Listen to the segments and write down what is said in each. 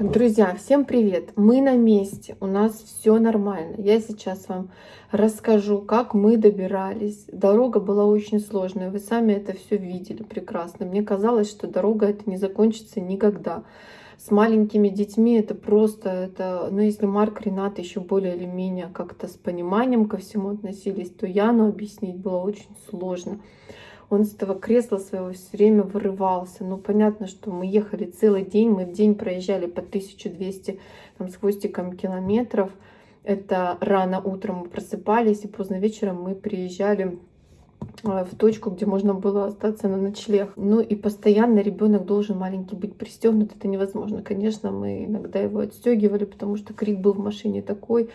Друзья, всем привет! Мы на месте, у нас все нормально. Я сейчас вам расскажу, как мы добирались. Дорога была очень сложная, вы сами это все видели прекрасно. Мне казалось, что дорога это не закончится никогда. С маленькими детьми это просто, это, ну если Марк, Ренат еще более или менее как-то с пониманием ко всему относились, то Яну объяснить было очень сложно он с этого кресла своего все время вырывался. Ну, понятно, что мы ехали целый день, мы в день проезжали по 1200 там, с хвостиком километров. Это рано утром мы просыпались, и поздно вечером мы приезжали э, в точку, где можно было остаться на ночлег. Ну и постоянно ребенок должен маленький быть пристегнут. Это невозможно. Конечно, мы иногда его отстегивали, потому что крик был в машине такой.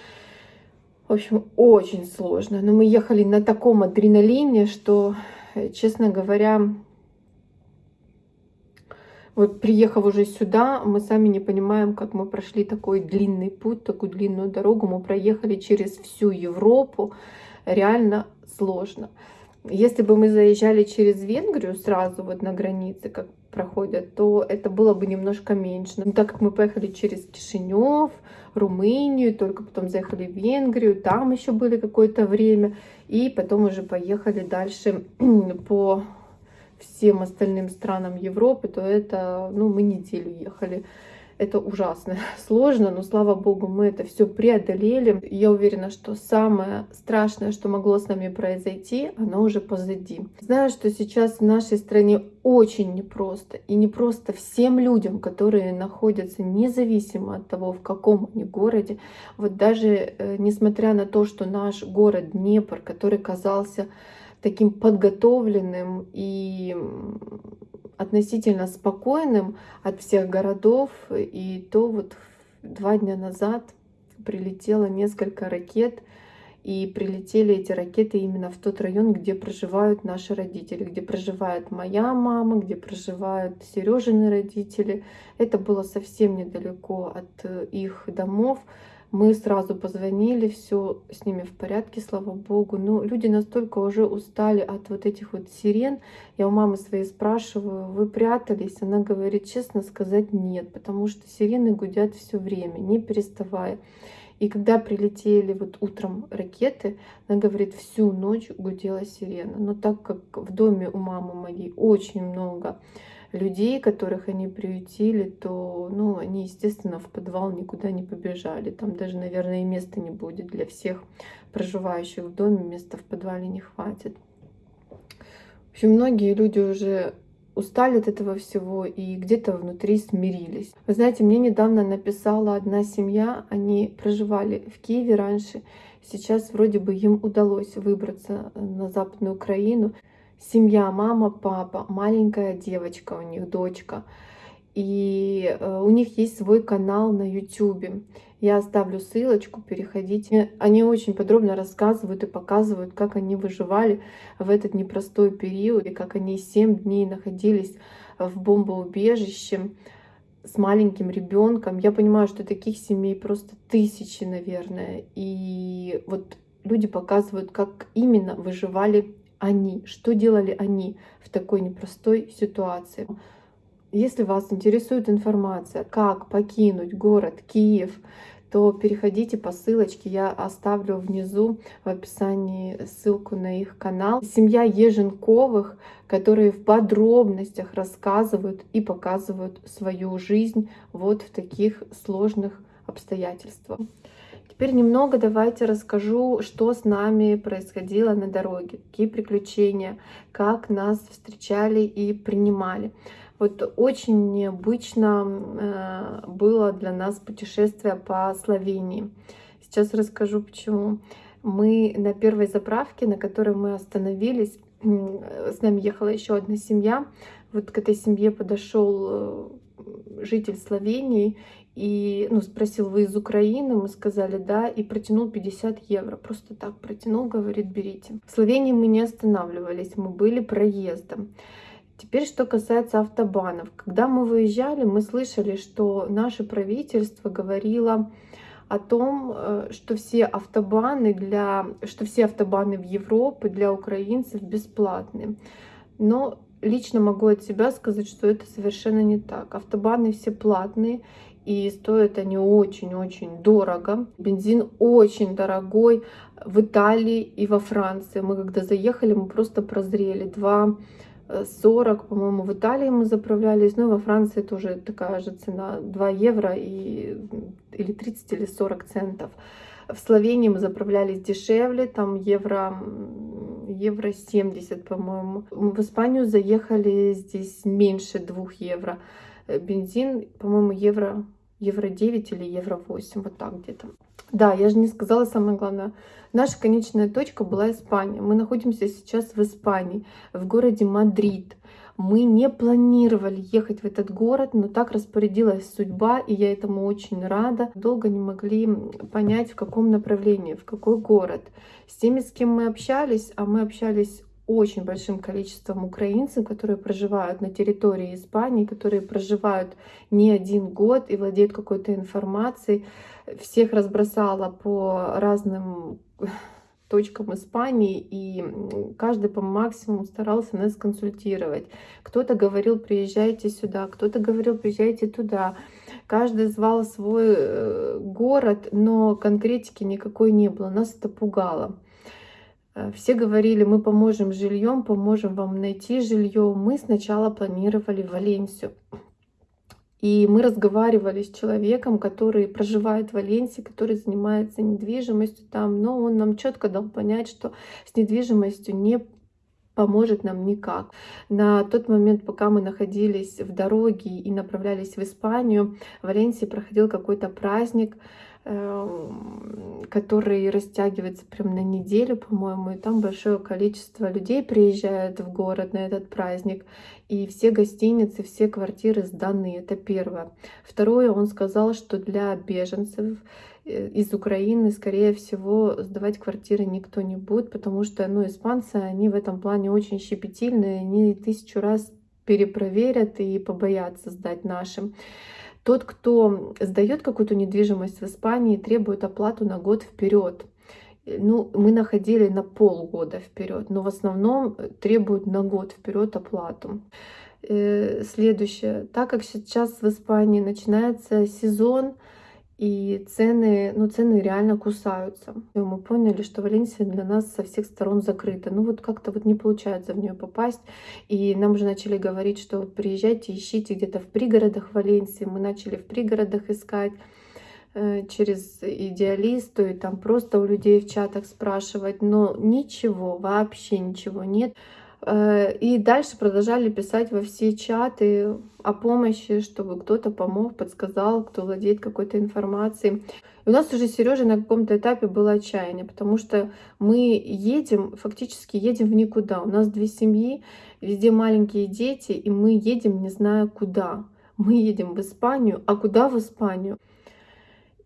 В общем, очень сложно. Но мы ехали на таком адреналине, что честно говоря, вот приехав уже сюда, мы сами не понимаем, как мы прошли такой длинный путь, такую длинную дорогу. Мы проехали через всю Европу. Реально сложно. Если бы мы заезжали через Венгрию сразу вот на границе, как проходят, то это было бы немножко меньше. Но так как мы поехали через Кишинев, Румынию, только потом заехали в Венгрию, там еще были какое-то время, и потом уже поехали дальше по всем остальным странам Европы, то это, ну, мы неделю ехали. Это ужасно сложно, но слава богу, мы это все преодолели. Я уверена, что самое страшное, что могло с нами произойти, оно уже позади. Знаю, что сейчас в нашей стране очень непросто. И не просто всем людям, которые находятся независимо от того, в каком они городе. Вот даже э, несмотря на то, что наш город Днепр, который казался таким подготовленным и относительно спокойным от всех городов. И то вот два дня назад прилетело несколько ракет, и прилетели эти ракеты именно в тот район, где проживают наши родители, где проживает моя мама, где проживают Сережины родители. Это было совсем недалеко от их домов. Мы сразу позвонили, все с ними в порядке, слава богу. Но люди настолько уже устали от вот этих вот сирен. Я у мамы своей спрашиваю, вы прятались? Она говорит, честно сказать, нет, потому что сирены гудят все время, не переставая. И когда прилетели вот утром ракеты, она говорит, всю ночь гудела сирена. Но так как в доме у мамы моей очень много людей, которых они приютили, то, ну, они, естественно, в подвал никуда не побежали. Там даже, наверное, и места не будет для всех проживающих в доме, места в подвале не хватит. В общем, многие люди уже устали от этого всего и где-то внутри смирились. Вы знаете, мне недавно написала одна семья, они проживали в Киеве раньше, сейчас вроде бы им удалось выбраться на Западную Украину семья, мама, папа, маленькая девочка у них, дочка. И э, у них есть свой канал на YouTube. Я оставлю ссылочку, переходите. Они очень подробно рассказывают и показывают, как они выживали в этот непростой период, и как они 7 дней находились в бомбоубежище с маленьким ребенком. Я понимаю, что таких семей просто тысячи, наверное. И вот люди показывают, как именно выживали они, что делали они в такой непростой ситуации. Если вас интересует информация, как покинуть город Киев, то переходите по ссылочке, я оставлю внизу в описании ссылку на их канал. Семья Еженковых, которые в подробностях рассказывают и показывают свою жизнь вот в таких сложных обстоятельствах. Теперь немного давайте расскажу, что с нами происходило на дороге, какие приключения, как нас встречали и принимали. Вот очень необычно э, было для нас путешествие по Словении. Сейчас расскажу почему. Мы на первой заправке, на которой мы остановились, с нами ехала еще одна семья. Вот к этой семье подошел э, житель Словении и ну, спросил, вы из Украины? Мы сказали, да, и протянул 50 евро. Просто так протянул, говорит, берите. В Словении мы не останавливались, мы были проездом. Теперь, что касается автобанов. Когда мы выезжали, мы слышали, что наше правительство говорило о том, э, что все автобаны для, что все автобаны в Европе для украинцев бесплатны. Но лично могу от себя сказать, что это совершенно не так. Автобаны все платные, и стоят они очень-очень дорого. Бензин очень дорогой в Италии и во Франции. Мы когда заехали, мы просто прозрели. 2,40, по-моему, в Италии мы заправлялись, ну и во Франции тоже такая же цена, 2 евро и, или 30 или 40 центов. В Словении мы заправлялись дешевле, там евро, евро 70, по-моему. В Испанию заехали здесь меньше 2 евро. Бензин, по-моему, евро, евро 9 или евро 8, вот так где-то. Да, я же не сказала самое главное. Наша конечная точка была Испания. Мы находимся сейчас в Испании, в городе Мадрид. Мы не планировали ехать в этот город, но так распорядилась судьба, и я этому очень рада. Долго не могли понять, в каком направлении, в какой город. С теми, с кем мы общались, а мы общались очень большим количеством украинцев, которые проживают на территории Испании, которые проживают не один год и владеют какой-то информацией. Всех разбросала по разным точкам Испании, и каждый по максимуму старался нас консультировать. Кто-то говорил, приезжайте сюда, кто-то говорил, приезжайте туда. Каждый звал свой э, город, но конкретики никакой не было. Нас это пугало. Э, все говорили, мы поможем жильем, поможем вам найти жилье. Мы сначала планировали Валенсию. И мы разговаривали с человеком, который проживает в Валенсии, который занимается недвижимостью там, но он нам четко дал понять, что с недвижимостью не поможет нам никак. На тот момент, пока мы находились в дороге и направлялись в Испанию, в Валенсии проходил какой-то праздник, который растягивается прям на неделю, по-моему, и там большое количество людей приезжает в город на этот праздник, и все гостиницы, все квартиры сданы, это первое. Второе, он сказал, что для беженцев э, из Украины, скорее всего, сдавать квартиры никто не будет, потому что, ну, испанцы, они в этом плане очень щепетильные, они тысячу раз перепроверят и побоятся сдать нашим. Тот, кто сдает какую-то недвижимость в Испании, требует оплату на год вперед. Ну, мы находили на полгода вперед, но в основном требуют на год вперед оплату. Э, следующее. Так как сейчас в Испании начинается сезон, и цены, ну, цены реально кусаются. И мы поняли, что Валенсия для нас со всех сторон закрыта. Ну, вот как-то вот не получается в нее попасть. И нам уже начали говорить, что приезжайте, ищите где-то в пригородах Валенсии. Мы начали в пригородах искать э, через идеалисту и там просто у людей в чатах спрашивать, но ничего, вообще ничего нет. Э, и дальше продолжали писать во все чаты о помощи, чтобы кто-то помог, подсказал, кто владеет какой-то информацией. И у нас уже Сережа на каком-то этапе было отчаяние, потому что мы едем, фактически едем в никуда. У нас две семьи, везде маленькие дети, и мы едем не зная куда. Мы едем в Испанию, а куда в Испанию?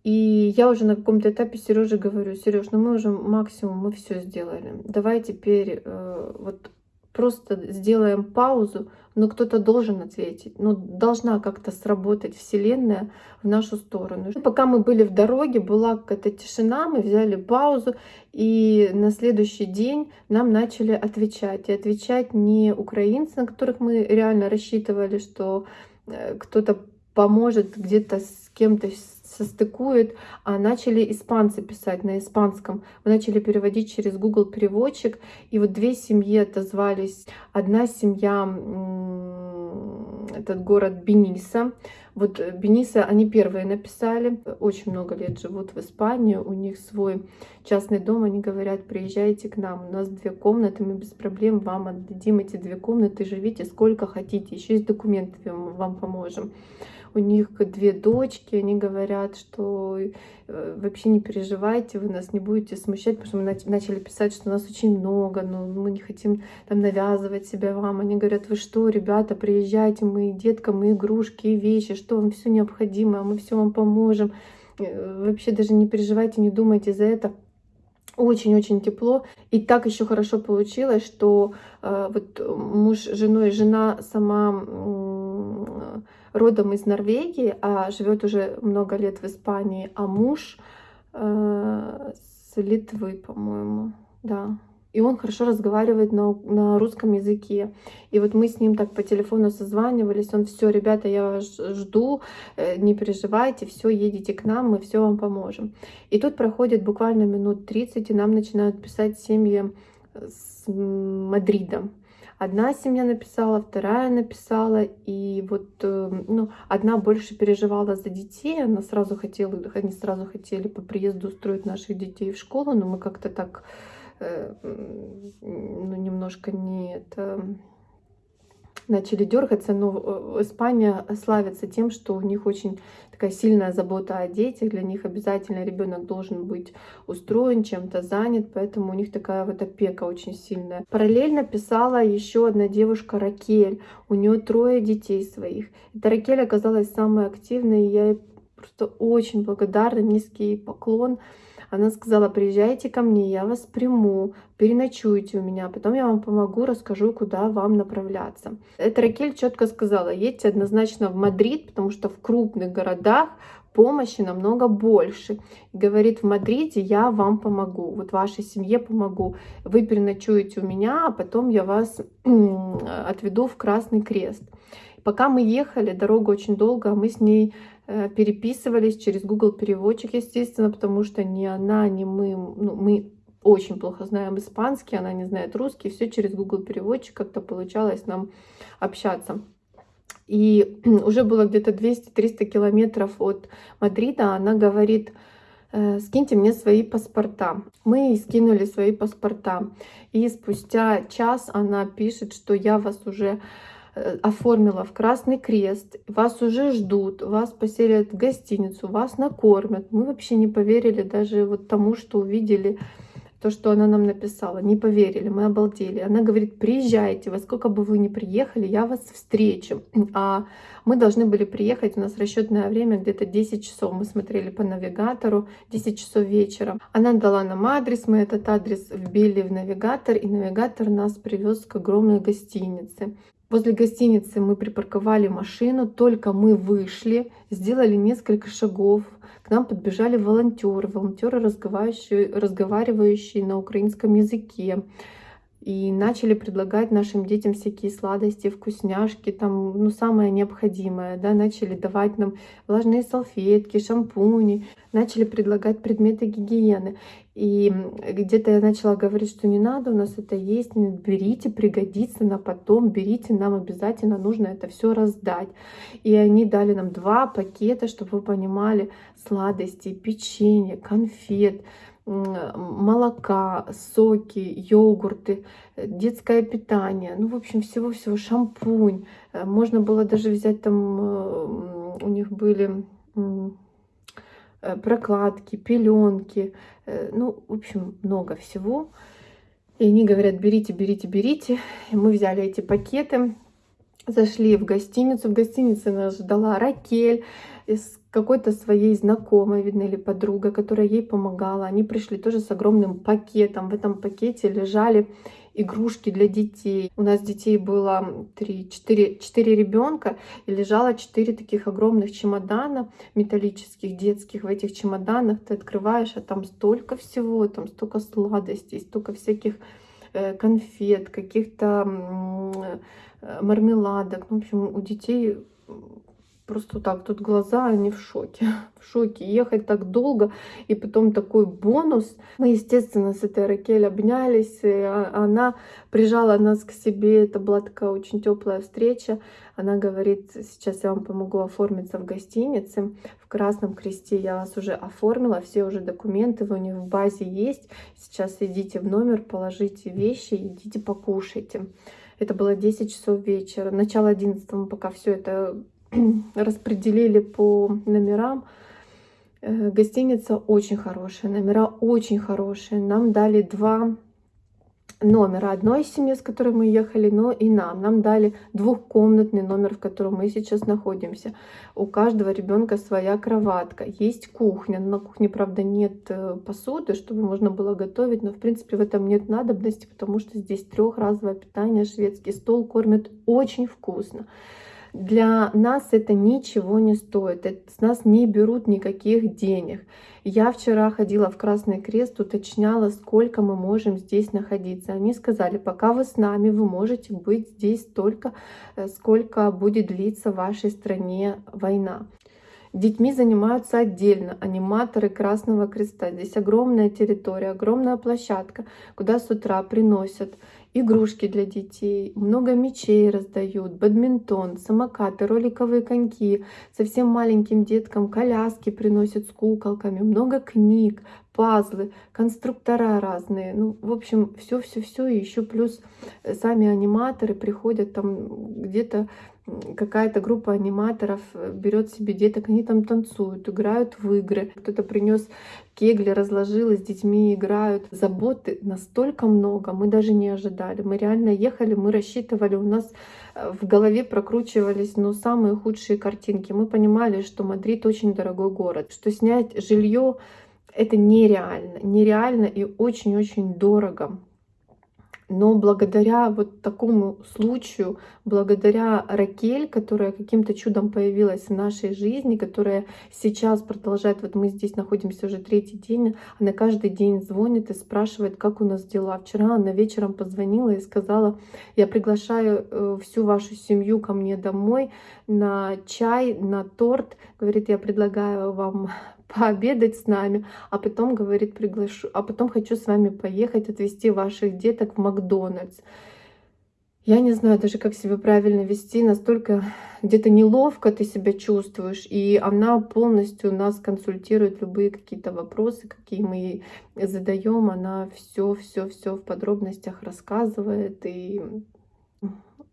И я уже на каком-то этапе Сереже говорю, Сереж, ну мы уже максимум, мы все сделали. Давай теперь э, вот просто сделаем паузу, но кто-то должен ответить. Ну, должна как-то сработать Вселенная в нашу сторону. Пока мы были в дороге, была какая-то тишина, мы взяли паузу, и на следующий день нам начали отвечать. И отвечать не украинцы, на которых мы реально рассчитывали, что э, кто-то поможет где-то с кем-то состыкует, а начали испанцы писать на испанском. Мы начали переводить через Google переводчик, и вот две семьи отозвались. Одна семья, этот город Бениса, вот Бениса, они первые написали, очень много лет живут в Испании, у них свой частный дом, они говорят, приезжайте к нам, у нас две комнаты, мы без проблем вам отдадим эти две комнаты, живите сколько хотите, еще есть документы, вам поможем у них две дочки, они говорят, что э, вообще не переживайте, вы нас не будете смущать, потому что мы начали писать, что нас очень много, но мы не хотим там навязывать себя вам. Они говорят, вы что, ребята, приезжайте, мы деткам, мы игрушки, и вещи, что вам все необходимо, мы все вам поможем. Э, вообще даже не переживайте, не думайте за это очень-очень тепло. И так еще хорошо получилось, что э, вот муж с женой, жена сама родом из Норвегии, а живет уже много лет в Испании, а муж э, с Литвы, по-моему, да, и он хорошо разговаривает на, на русском языке. И вот мы с ним так по телефону созванивались, он все, ребята, я вас жду, э, не переживайте, все, едете к нам, мы все вам поможем. И тут проходит буквально минут 30, и нам начинают писать семьи с Мадрида. Одна семья написала, вторая написала, и вот э, ну, одна больше переживала за детей, она сразу хотела, они сразу хотели по приезду устроить наших детей в школу, но мы как-то так Э, ну, немножко не это начали дергаться, но э, Испания славится тем, что у них очень такая сильная забота о детях, для них обязательно ребенок должен быть устроен, чем-то занят, поэтому у них такая вот опека очень сильная. Параллельно писала еще одна девушка Ракель, у нее трое детей своих. Эта Ракель оказалась самой активной, и я ей просто очень благодарна, низкий поклон. Она сказала, приезжайте ко мне, я вас приму, переночуйте у меня, потом я вам помогу, расскажу, куда вам направляться. Эта Ракель четко сказала, едьте однозначно в Мадрид, потому что в крупных городах помощи намного больше. Говорит, в Мадриде я вам помогу, вот вашей семье помогу. Вы переночуете у меня, а потом я вас отведу в Красный Крест. Пока мы ехали, дорога очень долго, а мы с ней переписывались через Google переводчик, естественно, потому что ни она, ни мы, ну, мы очень плохо знаем испанский, она не знает русский, все через Google переводчик как-то получалось нам общаться. И уже было где-то 200-300 километров от Мадрида, она говорит, «Э, скиньте мне свои паспорта. Мы скинули свои паспорта. И спустя час она пишет, что я вас уже Э, оформила в Красный Крест, вас уже ждут, вас поселят в гостиницу, вас накормят. Мы вообще не поверили даже вот тому, что увидели, то, что она нам написала. Не поверили, мы обалдели. Она говорит, приезжайте, во сколько бы вы ни приехали, я вас встречу. А мы должны были приехать, у нас расчетное время где-то 10 часов. Мы смотрели по навигатору, 10 часов вечера. Она дала нам адрес, мы этот адрес вбили в навигатор, и навигатор нас привез к огромной гостинице. Возле гостиницы мы припарковали машину, только мы вышли, сделали несколько шагов. К нам подбежали волонтеры, волонтеры, разговаривающие, разговаривающие на украинском языке и начали предлагать нашим детям всякие сладости, вкусняшки, там, ну, самое необходимое, да, начали давать нам влажные салфетки, шампуни, начали предлагать предметы гигиены. И где-то я начала говорить, что не надо, у нас это есть, берите, пригодится на потом, берите, нам обязательно нужно это все раздать. И они дали нам два пакета, чтобы вы понимали, сладости, печенье, конфет, молока, соки, йогурты, э, детское питание, ну, в общем, всего-всего, шампунь. Э, можно было даже взять там, э, у них были прокладки, пеленки, ну, в общем, много всего. И они говорят, берите, берите, берите. И мы взяли эти пакеты, зашли в гостиницу. В гостинице нас ждала Ракель с какой-то своей знакомой, видно, или подруга, которая ей помогала. Они пришли тоже с огромным пакетом. В этом пакете лежали игрушки для детей. У нас детей было 3, 4, 4 ребенка, и лежало 4 таких огромных чемодана металлических, детских. В этих чемоданах ты открываешь, а там столько всего, там столько сладостей, столько всяких э, конфет, каких-то мармеладок. Ну, в общем, у детей просто так, тут глаза, они в шоке, в шоке. Ехать так долго, и потом такой бонус. Мы, естественно, с этой Ракель обнялись, и а, она прижала нас к себе, это была такая очень теплая встреча. Она говорит, сейчас я вам помогу оформиться в гостинице, в Красном Кресте я вас уже оформила, все уже документы у них в базе есть, сейчас идите в номер, положите вещи, идите покушайте. Это было 10 часов вечера, начало 11 мы пока все это распределили по номерам. Э, гостиница очень хорошая, номера очень хорошие. Нам дали два номера одной семьи, с которой мы ехали, но и нам. Нам дали двухкомнатный номер, в котором мы сейчас находимся. У каждого ребенка своя кроватка. Есть кухня. На кухне, правда, нет э, посуды, чтобы можно было готовить, но, в принципе, в этом нет надобности, потому что здесь трехразовое питание, шведский стол кормят очень вкусно. Для нас это ничего не стоит, с нас не берут никаких денег. Я вчера ходила в Красный Крест, уточняла, сколько мы можем здесь находиться. Они сказали, пока вы с нами, вы можете быть здесь столько, э, сколько будет длиться в вашей стране война. Детьми занимаются отдельно аниматоры Красного Креста. Здесь огромная территория, огромная площадка, куда с утра приносят игрушки для детей, много мечей раздают, бадминтон, самокаты, роликовые коньки. Совсем маленьким деткам коляски приносят с куколками, много книг, пазлы, конструктора разные. Ну, в общем, все-все-все. И еще плюс сами аниматоры приходят там где-то какая-то группа аниматоров э, берет себе деток, они там танцуют, играют в игры. Кто-то принес кегли, разложил, с детьми играют. Заботы настолько много, мы даже не ожидали. Мы реально ехали, мы рассчитывали, у нас э, в голове прокручивались ну, самые худшие картинки. Мы понимали, что Мадрид очень дорогой город, что снять жилье это нереально, нереально и очень-очень дорого. Но благодаря вот такому случаю, благодаря Ракель, которая каким-то чудом появилась в нашей жизни, которая сейчас продолжает, вот мы здесь находимся уже третий день, она каждый день звонит и спрашивает, как у нас дела. Вчера она вечером позвонила и сказала, я приглашаю э, всю вашу семью ко мне домой на чай, на торт. Говорит, я предлагаю вам пообедать с нами, а потом, говорит, приглашу, а потом хочу с вами поехать, отвезти ваших деток в Макдональдс. Я не знаю даже, как себя правильно вести, настолько где-то неловко ты себя чувствуешь, и она полностью нас консультирует любые какие-то вопросы, какие мы ей задаем, она все, все, все в подробностях рассказывает, и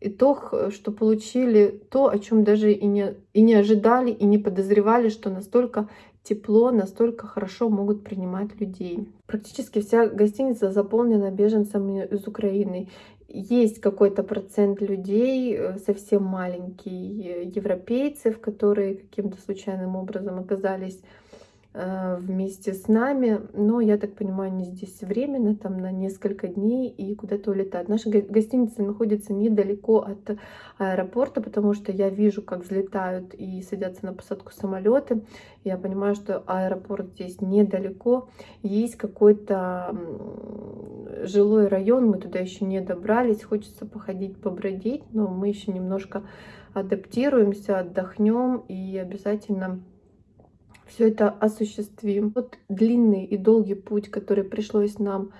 итог, что получили то, о чем даже и не, и не ожидали, и не подозревали, что настолько тепло, настолько хорошо могут принимать людей. Практически вся гостиница заполнена беженцами из Украины. Есть какой-то процент людей, э, совсем маленький, э, европейцев, которые каким-то случайным образом оказались вместе с нами, но, я так понимаю, они здесь временно, там на несколько дней и куда-то улетают. Наша гостиница находится недалеко от аэропорта, потому что я вижу, как взлетают и садятся на посадку самолеты. Я понимаю, что аэропорт здесь недалеко. Есть какой-то жилой район, мы туда еще не добрались, хочется походить, побродить, но мы еще немножко адаптируемся, отдохнем и обязательно все это осуществим. Вот длинный и долгий путь, который пришлось нам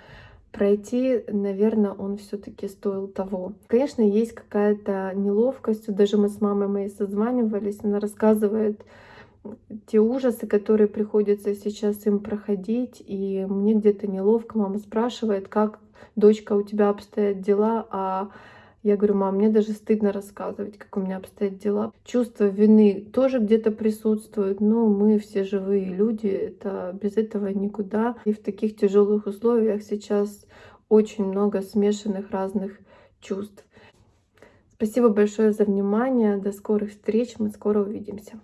пройти, наверное, он все-таки стоил того. Конечно, есть какая-то неловкость. Даже мы с мамой моей созванивались, она рассказывает те ужасы, которые приходится сейчас им проходить, и мне где-то неловко. Мама спрашивает, как дочка у тебя обстоят дела, а я говорю, мам, мне даже стыдно рассказывать, как у меня обстоят дела. Чувство вины тоже где-то присутствует, но мы все живые люди, это без этого никуда. И в таких тяжелых условиях сейчас очень много смешанных разных чувств. Спасибо большое за внимание. До скорых встреч. Мы скоро увидимся.